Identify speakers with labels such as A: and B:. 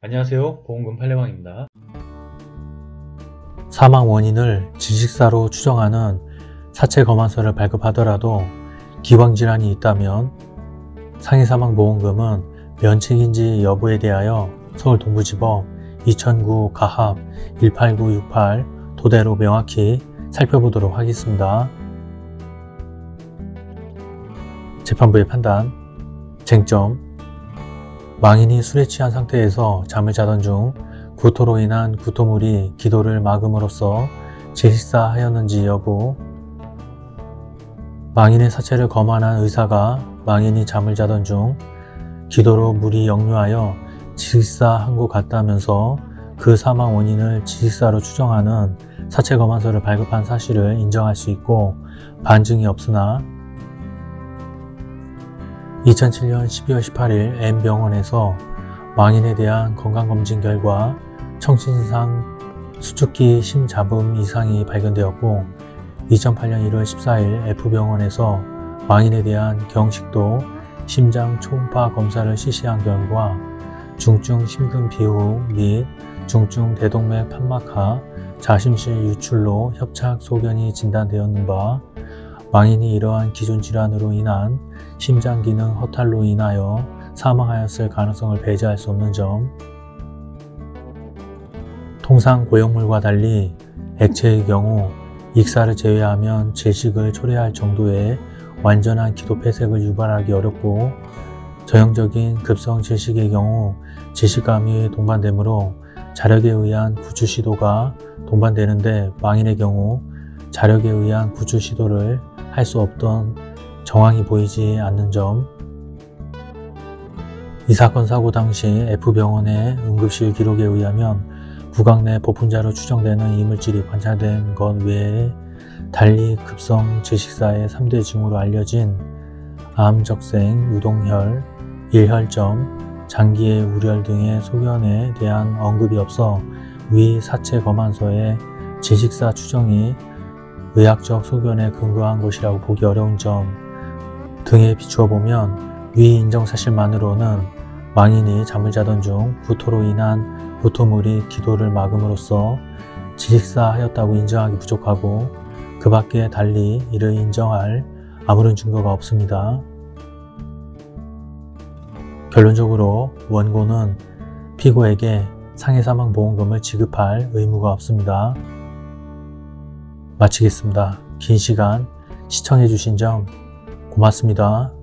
A: 안녕하세요 보험금 팔례방입니다
B: 사망 원인을 질식사로 추정하는 사체 검안서를 발급하더라도 기왕질환이 있다면 상해사망보험금은 면책인지 여부에 대하여 서울 동부지법 2009 가합 18968 토대로 명확히 살펴보도록 하겠습니다. 재판부의 판단 쟁점 망인이 술에 취한 상태에서 잠을 자던 중 구토로 인한 구토물이 기도를 막음으로써 질식사하였는지 여부 망인의 사체를 검안한 의사가 망인이 잠을 자던 중 기도로 물이 역류하여 질식사한 것 같다면서 그 사망 원인을 질식사로 추정하는 사체 검안서를 발급한 사실을 인정할 수 있고 반증이 없으나 2007년 12월 18일 M병원에서 망인에 대한 건강검진 결과 청신상 수축기 심잡음 이상이 발견되었고 2008년 1월 14일 F병원에서 망인에 대한 경식도 심장 초음파 검사를 실시한 결과 중증 심근 비후 및 중증 대동맥 판막하 자심실 유출로 협착 소견이 진단되었는 바 망인이 이러한 기존 질환으로 인한 심장 기능 허탈로 인하여 사망하였을 가능성을 배제할 수 없는 점. 통상 고형물과 달리 액체의 경우 익사를 제외하면 질식을 초래할 정도의 완전한 기도 폐색을 유발하기 어렵고 전형적인 급성 질식의 경우 질식감이 동반되므로 자력에 의한 구출 시도가 동반되는데 망인의 경우 자력에 의한 구출 시도를 할 수 없던 정황이 보이지 않는 점. 이 사건 사고 당시 F병원의 응급실 기록에 의하면 구강 내 보분자로 추정되는 이물질이 관찰된 것 외에 달리 급성 질식사의 3대 징후로 알려진 암, 적생, 유동혈, 일혈점, 장기의 우렬 등의 소견에 대한 언급이 없어 위 사체 검안서의 질식사 추정이 의학적 소견에 근거한 것이라고 보기 어려운 점 등에 비추어 보면 위 인정 사실만으로는 망인이 잠을 자던 중 구토로 인한 구토물이 기도를 막음으로써 질식사하였다고 인정하기 부족하고 그 밖에 달리 이를 인정할 아무런 증거가 없습니다. 결론적으로 원고는 피고에게 상해사망보험금을 지급할 의무가 없습니다. 마치겠습니다. 긴 시간 시청해주신 점 고맙습니다.